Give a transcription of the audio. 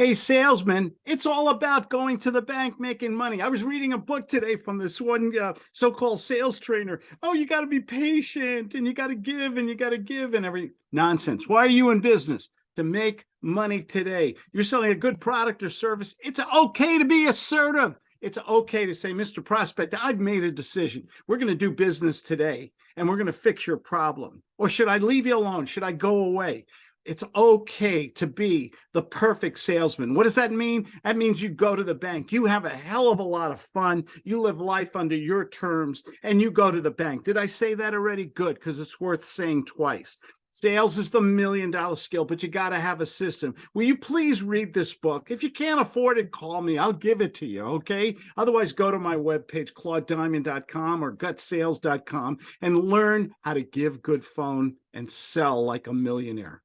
Hey, salesman, it's all about going to the bank making money. I was reading a book today from this one uh, so called sales trainer. Oh, you got to be patient and you got to give and you got to give and every Nonsense. Why are you in business? To make money today. You're selling a good product or service. It's okay to be assertive. It's okay to say, Mr. Prospect, I've made a decision. We're going to do business today and we're going to fix your problem. Or should I leave you alone? Should I go away? It's okay to be the perfect salesman. What does that mean? That means you go to the bank, you have a hell of a lot of fun, you live life under your terms, and you go to the bank. Did I say that already? Good, because it's worth saying twice. Sales is the million dollar skill, but you got to have a system. Will you please read this book? If you can't afford it, call me. I'll give it to you. Okay. Otherwise, go to my webpage, claudediamond.com or gutsales.com and learn how to give good phone and sell like a millionaire.